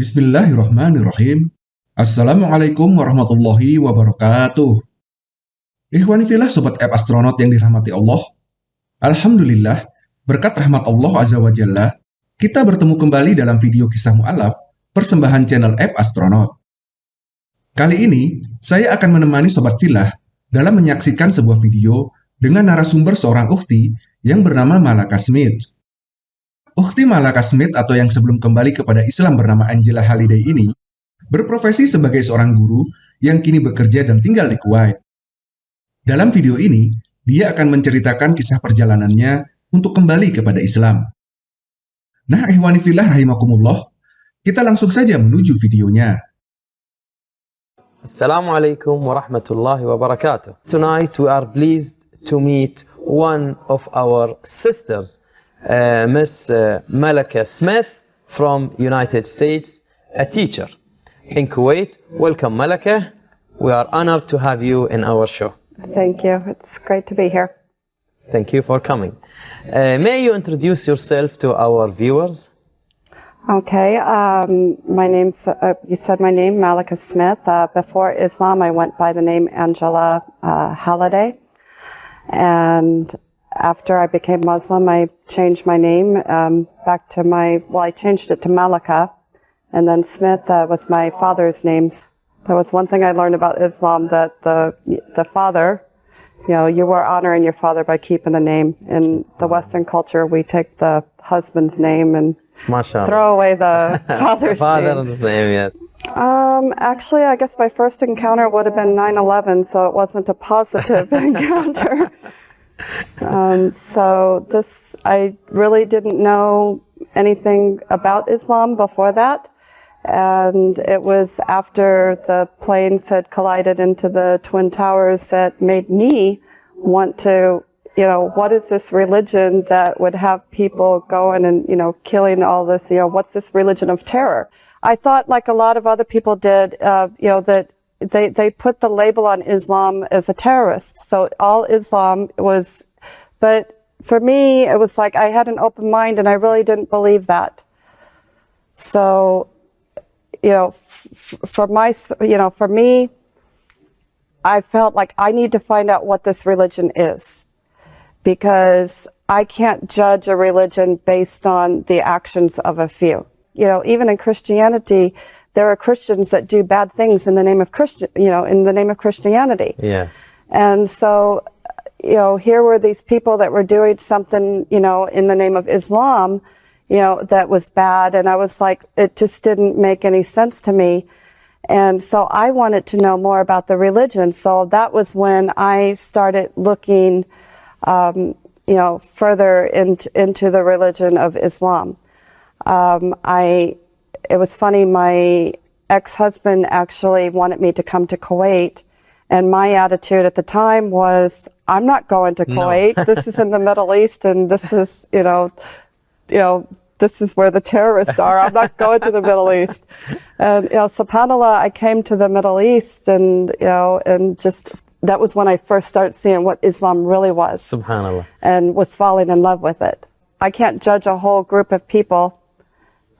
Bismillahirrahmanirrahim. Assalamualaikum warahmatullahi wabarakatuh. Ikhwani filah Sobat App Astronaut yang dirahmati Allah. Alhamdulillah, berkat rahmat Allah Azza wa Jalla, kita bertemu kembali dalam video kisah mu'alaf persembahan channel App Astronaut. Kali ini, saya akan menemani Sobat Filah dalam menyaksikan sebuah video dengan narasumber seorang ukti yang bernama Malaka Smith. Ukti Malaka Smith atau yang sebelum kembali kepada Islam bernama Angela Haliday ini berprofesi sebagai seorang guru yang kini bekerja dan tinggal di Kuwait. Dalam video ini, dia akan menceritakan kisah perjalanannya untuk kembali kepada Islam. Nah, ihwani filah rahimakumullah, kita langsung saja menuju videonya. Assalamualaikum warahmatullahi wabarakatuh. Tonight we are pleased to meet one of our sisters, uh, Miss uh, Malika Smith from United States, a teacher in Kuwait. Welcome, Malika. We are honored to have you in our show. Thank you. It's great to be here. Thank you for coming. Uh, may you introduce yourself to our viewers? Okay. Um, my name's, uh, you said my name, Malika Smith. Uh, before Islam, I went by the name Angela uh, Halliday. And after I became Muslim, I changed my name um, back to my, well, I changed it to Malika. And then Smith uh, was my father's name. That was one thing I learned about Islam, that the, the father, you know, you were honoring your father by keeping the name. In the Western culture, we take the husband's name and MashaAllah. throw away the father's name. Father's name, yes. Um, actually, I guess my first encounter would have been 9/11, so it wasn't a positive encounter. Um, so this, I really didn't know anything about Islam before that, and it was after the planes had collided into the twin towers that made me want to, you know, what is this religion that would have people going and you know killing all this? You know, what's this religion of terror? I thought, like a lot of other people did, uh, you know, that they, they put the label on Islam as a terrorist. So all Islam was, but for me, it was like I had an open mind and I really didn't believe that. So, you know, for my, you know, for me, I felt like I need to find out what this religion is because I can't judge a religion based on the actions of a few you know, even in Christianity, there are Christians that do bad things in the name of Christian, you know, in the name of Christianity. Yes. And so, you know, here were these people that were doing something, you know, in the name of Islam, you know, that was bad. And I was like, it just didn't make any sense to me. And so I wanted to know more about the religion. So that was when I started looking, um, you know, further into, into the religion of Islam. Um, I, it was funny, my ex-husband actually wanted me to come to Kuwait. And my attitude at the time was, I'm not going to Kuwait. No. this is in the Middle East and this is, you know, you know, this is where the terrorists are. I'm not going to the Middle East. And, you know, subhanAllah, I came to the Middle East and, you know, and just, that was when I first started seeing what Islam really was. Subhanallah. And was falling in love with it. I can't judge a whole group of people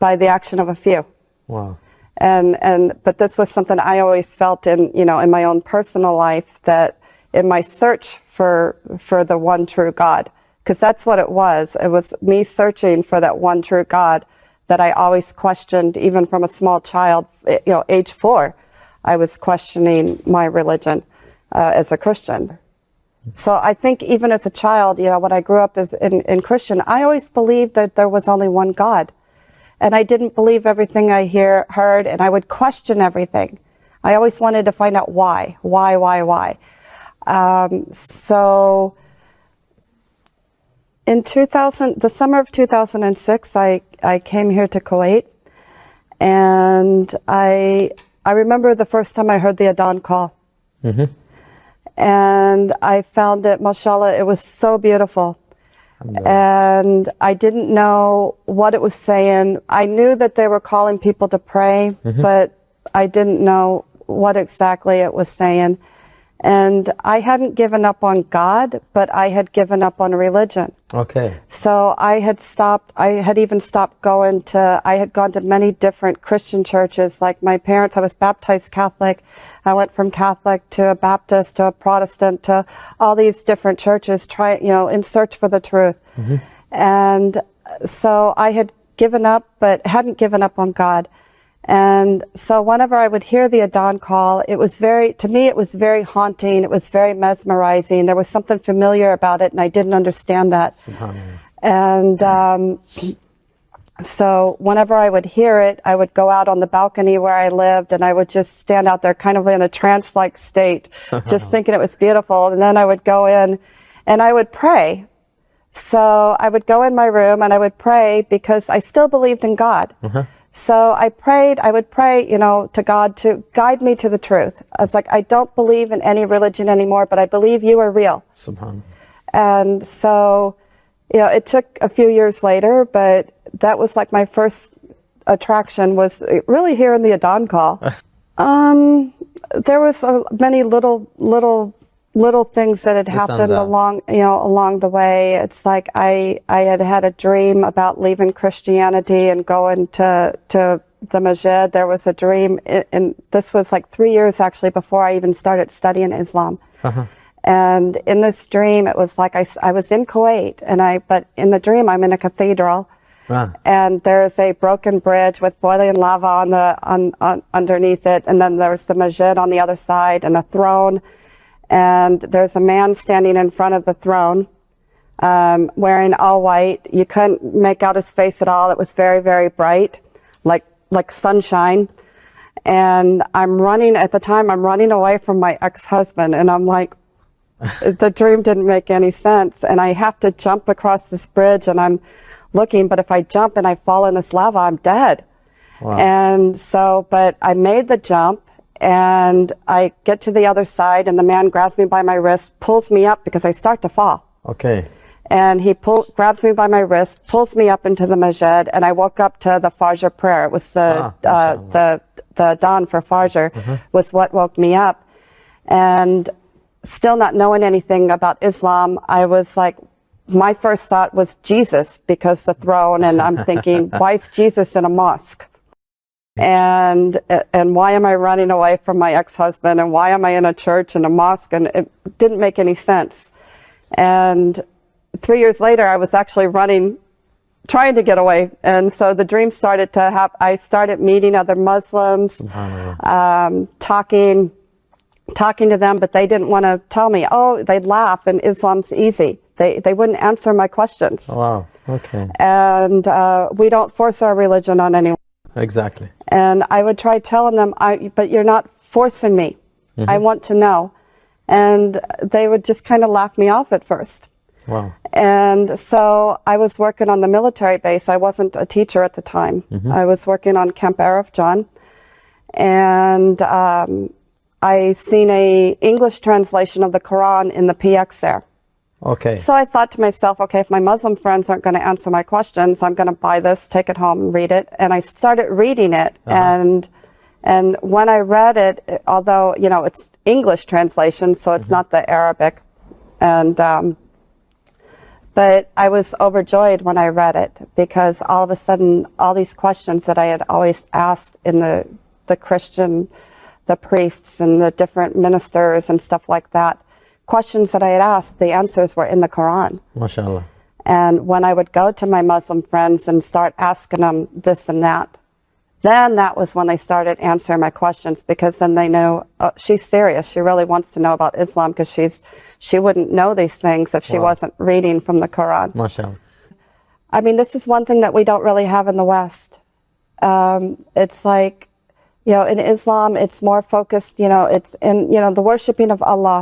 by the action of a few. Wow. And, and, but this was something I always felt in, you know, in my own personal life that in my search for, for the one true God, because that's what it was. It was me searching for that one true God that I always questioned, even from a small child, you know, age four, I was questioning my religion uh, as a Christian. So I think even as a child, you know, when I grew up as in, in Christian, I always believed that there was only one God and I didn't believe everything I hear, heard, and I would question everything. I always wanted to find out why, why, why, why. Um, so in 2000, the summer of 2006, I, I came here to Kuwait, and I, I remember the first time I heard the Adhan call. Mm -hmm. And I found it, mashallah, it was so beautiful and I didn't know what it was saying. I knew that they were calling people to pray, mm -hmm. but I didn't know what exactly it was saying. And I hadn't given up on God, but I had given up on religion. Okay. So I had stopped, I had even stopped going to, I had gone to many different Christian churches. Like my parents, I was baptized Catholic. I went from Catholic to a Baptist to a Protestant to all these different churches, try, you know, in search for the truth. Mm-hmm. And so I had given up, but hadn't given up on God. And so whenever I would hear the Adhan call, it was very, to me, it was very haunting. It was very mesmerizing. There was something familiar about it, and I didn't understand that. And um, so whenever I would hear it, I would go out on the balcony where I lived and I would just stand out there kind of in a trance like state, just thinking it was beautiful. And then I would go in and I would pray. So I would go in my room and I would pray because I still believed in God. So I prayed, I would pray, you know, to God to guide me to the truth. I was like, I don't believe in any religion anymore, but I believe you are real. Subhanallah. And so, you know, it took a few years later, but that was like my first attraction was really here in the Adhan call. um, there was uh, many little, little, little things that had and happened along, you know, along the way. It's like I, I had had a dream about leaving Christianity and going to, to the Masjid. There was a dream, and this was like three years actually before I even started studying Islam. And in this dream, it was like I, I was in Kuwait, and I, but in the dream, I'm in a cathedral, Ah, and there's a broken bridge with boiling lava on the on, on underneath it, and then there's the masjid on the other side, and a throne, and there's a man standing in front of the throne, um, wearing all white. You couldn't make out his face at all. It was very very bright, like like sunshine. And I'm running at the time. I'm running away from my ex-husband, and I'm like, the dream didn't make any sense. And I have to jump across this bridge and I'm looking, but if I jump and I fall in this lava, I'm dead. And so, but I made the jump and I get to the other side and the man grabs me by my wrist, pulls me up because I start to fall. okay. And he pull, grabs me by my wrist, pulls me up into the masjid, and I woke up to the Fajr prayer. It was the Ah, uh, the the dawn for Fajr was what woke me up, and still not knowing anything about Islam, I was like, my first thought was Jesus because the throne, and I'm thinking, why is Jesus in a mosque? And and why am I running away from my ex-husband? And why am I in a church and a mosque? And it didn't make any sense. And three years later, I was actually running, trying to get away. And so the dream started to happen. I started meeting other Muslims, um, talking, talking to them, but they didn't want to tell me. Oh, they'd laugh, and Islam's easy. They they wouldn't answer my questions. Wow. Okay. And uh, we don't force our religion on anyone. Exactly. And I would try telling them, I, but you're not forcing me. I want to know. And they would just kind of laugh me off at first. Wow. And so I was working on the military base. I wasn't a teacher at the time. I was working on Camp Arifjan. And um, I seen a English translation of the Quran in the PX there. Okay. So I thought to myself, okay, if my Muslim friends aren't going to answer my questions, I'm going to buy this, take it home, and read it. And I started reading it, and and when I read it, although you know it's English translation, so it's not the Arabic, and um, but I was overjoyed when I read it because all of a sudden, all these questions that I had always asked in the the Christian, the priests and the different ministers and stuff like that, questions that I had asked, the answers were in the Quran. MashaAllah. And when I would go to my Muslim friends and start asking them this and that, then that was when they started answering my questions because then they knew oh, she's serious. She really wants to know about Islam because she's she wouldn't know these things if she Wow. wasn't reading from the Quran. MashaAllah. I mean, this is one thing that we don't really have in the West. Um, it's like, you know, in Islam, it's more focused, you know, it's in, you know, the worshiping of Allah,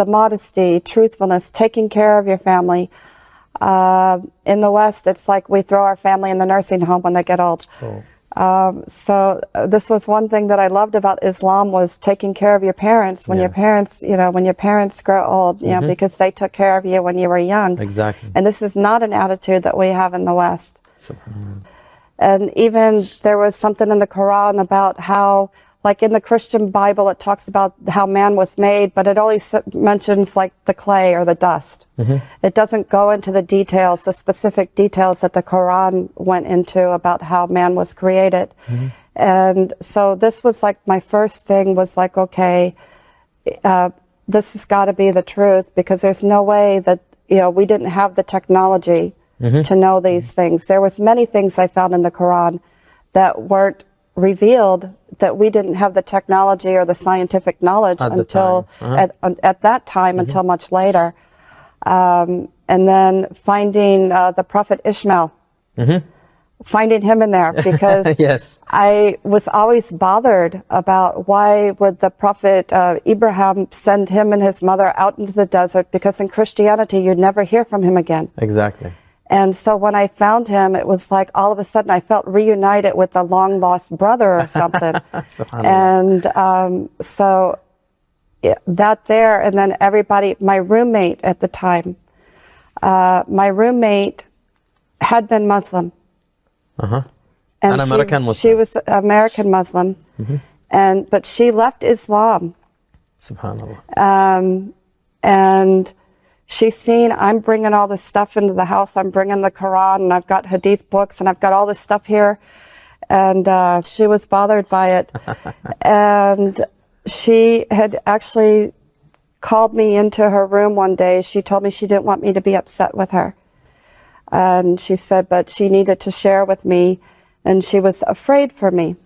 the modesty, truthfulness, taking care of your family. Uh, in the West, it's like we throw our family in the nursing home when they get old. Oh. Um, so uh, this was one thing that I loved about Islam was taking care of your parents when your parents, you know, when your parents grow old, you know, because they took care of you when you were young. Exactly. And this is not an attitude that we have in the West. Subhanallah. And even there was something in the Quran about how like in the Christian Bible, it talks about how man was made, but it only mentions like the clay or the dust. Mm-hmm. It doesn't go into the details, the specific details that the Quran went into about how man was created. Mm-hmm. And so this was like my first thing was like, okay, uh, this has got to be the truth because there's no way that you know we didn't have the technology mm-hmm. to know these things. There was many things I found in the Quran that weren't revealed that we didn't have the technology or the scientific knowledge At until. Uh-huh. at, at that time until much later. Um, and then finding uh, the prophet Ishmael, finding him in there because yes. I was always bothered about why would the prophet uh, Abraham send him and his mother out into the desert because in Christianity you'd never hear from him again. Exactly. And so when I found him, it was like all of a sudden I felt reunited with a long lost brother or something. And um, so that there, and then everybody, my roommate at the time, uh, my roommate had been Muslim. Uh-huh. And An she- American She Muslim. was American Muslim, and but she left Islam, Subhanallah. um, and she's seen I'm bringing all this stuff into the house. I'm bringing the Quran, and I've got Hadith books, and I've got all this stuff here, and uh, she was bothered by it, and she had actually called me into her room one day. She told me she didn't want me to be upset with her. And she said, but she needed to share with me, and she was afraid for me.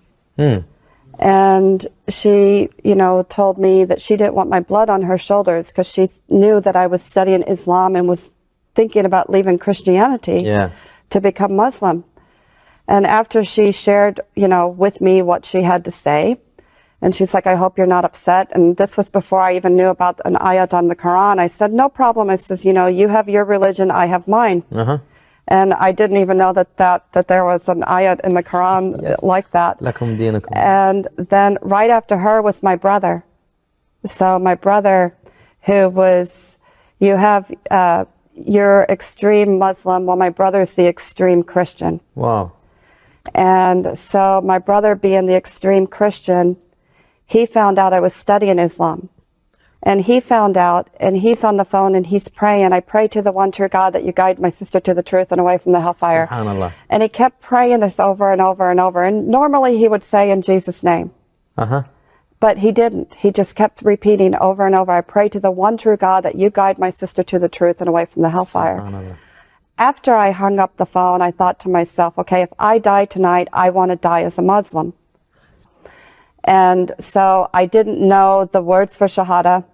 And she, you know, told me that she didn't want my blood on her shoulders because she knew that I was studying Islam and was thinking about leaving Christianity Yeah. to become Muslim. And after she shared, you know, with me what she had to say, and she's like, I hope you're not upset. And this was before I even knew about an ayat on the Quran. I said, no problem. I says, you know, you have your religion, I have mine. Uh-huh. And I didn't even know that, that, that there was an ayat in the Quran Yes. like that. And then right after her was my brother. So my brother, who was, you have, uh, you're extreme Muslim, while my brother's the extreme Christian. Wow. And so my brother, being the extreme Christian, he found out I was studying Islam. And he found out, and he's on the phone and he's praying. I pray to the one true God that you guide my sister to the truth and away from the hellfire. Subhanallah. And he kept praying this over and over and over. And normally he would say in Jesus' name. Uh-huh. But he didn't. He just kept repeating over and over, I pray to the one true God that you guide my sister to the truth and away from the hellfire. After I hung up the phone, I thought to myself, okay, if I die tonight, I want to die as a Muslim. And so I didn't know the words for Shahada.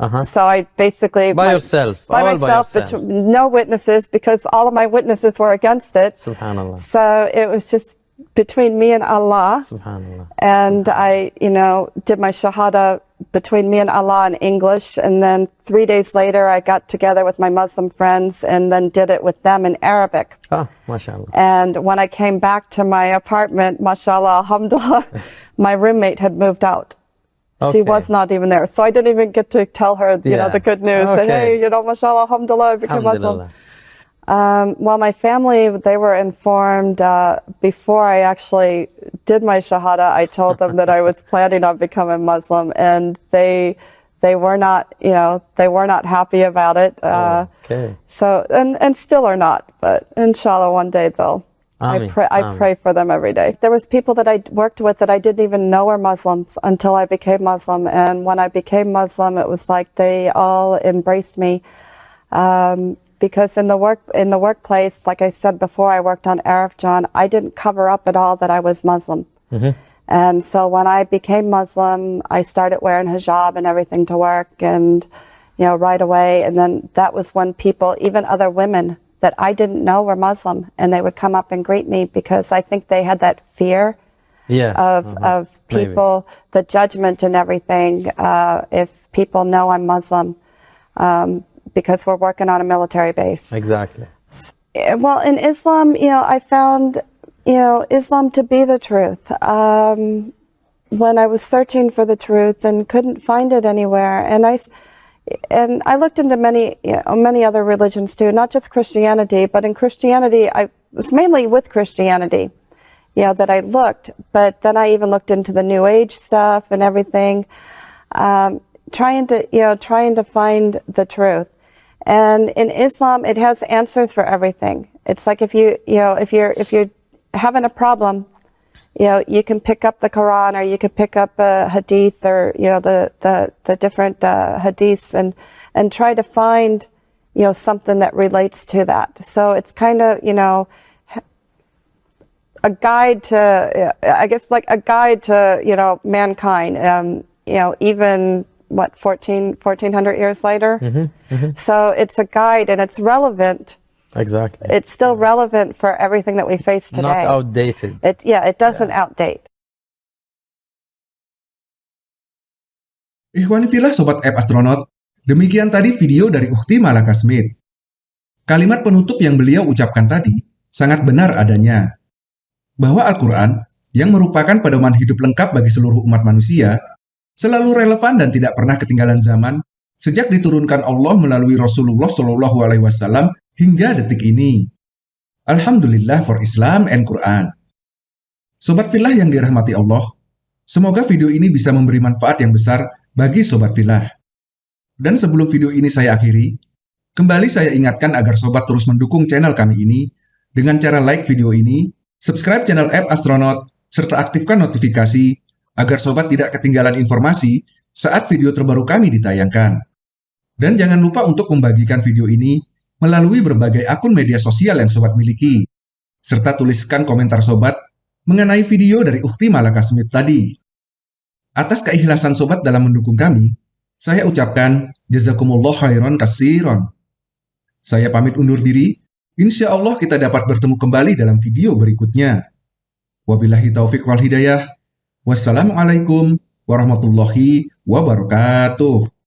Uh-huh. So I basically. By my- yourself, By all by myself, yourself. betw- no witnesses because all of my witnesses were against it. Subhanallah. So it was just between me and Allah. Subhanallah. And I, you know, did my Shahada between me and Allah in English. And then three days later, I got together with my Muslim friends and then did it with them in Arabic. Ah, mashallah. And when I came back to my apartment, mashallah, alhamdulillah, my roommate had moved out. She was not even there. So I didn't even get to tell her, you know, the good news. Okay. hey, you know, mashallah, alhamdulillah, I became Muslim. Um, well, my family, they were informed uh, before I actually did my Shahada. I told them that I was planning on becoming Muslim, and they they were not, you know, they were not happy about it. Uh, okay. So, and, and still are not, but inshallah, one day they'll. I pray, I ameen. pray for them every day. There was people that I worked with that I didn't even know were Muslims until I became Muslim. And when I became Muslim, it was like they all embraced me. Um, because in the work in the workplace, like I said before, I worked on Arifjan. I didn't cover up at all that I was Muslim. And so when I became Muslim, I started wearing hijab and everything to work, and you know right away. And then that was when people, even other women that I didn't know were Muslim, and they would come up and greet me because I think they had that fear Yes. of uh-huh. of Maybe. people, the judgment and everything. Uh, if people know I'm Muslim, um, because we're working on a military base. Exactly. Eh, Well, in Islam, you know, I found, you know, Islam to be the truth. Um, when I was searching for the truth and couldn't find it anywhere, and I, and I looked into many, you know, many other religions too, not just Christianity, but in Christianity, I was mainly with Christianity, you know, that I looked. But then I even looked into the New Age stuff and everything, um, trying to, you know, trying to find the truth. And in Islam, it has answers for everything. It's like if you, you know, if you're if you're having a problem, you know, you can pick up the Quran or you can pick up a hadith or you know the the the different uh, hadiths and and try to find you know something that relates to that. So it's kind of you know a guide to I guess like a guide to you know mankind. Um, you know even what 14 1400 years later. So it's a guide and it's relevant. Exactly. It's still relevant for everything that we face today. Not outdated. It yeah, it doesn't outdate. Ikhwanifilah Sobat App Astronaut, demikian tadi video dari Ukti Malaka Smith. Kalimat penutup yang beliau ucapkan tadi sangat benar adanya. Bahwa Al-Quran, yang merupakan pedoman hidup lengkap bagi seluruh umat manusia, selalu relevan dan tidak pernah ketinggalan zaman sejak diturunkan Allah melalui Rasulullah Shallallahu Alaihi Wasallam hingga detik ini. Alhamdulillah for Islam and Quran. Sobat Filah yang dirahmati Allah, semoga video ini bisa memberi manfaat yang besar bagi Sobat Filah. Dan sebelum video ini saya akhiri, kembali saya ingatkan agar Sobat terus mendukung channel kami ini dengan cara like video ini, subscribe channel app Astronaut, serta aktifkan notifikasi agar Sobat tidak ketinggalan informasi saat video terbaru kami ditayangkan. Dan jangan lupa untuk membagikan video ini melalui berbagai akun media sosial yang Sobat miliki, serta tuliskan komentar Sobat mengenai video dari Ukti Malaka Smith tadi. Atas keikhlasan Sobat dalam mendukung kami, saya ucapkan jazakumullah khairan kasiron. Saya pamit undur diri, insya Allah kita dapat bertemu kembali dalam video berikutnya. Wabillahi taufik wal hidayah. Wassalamualaikum warahmatullahi wabarakatuh.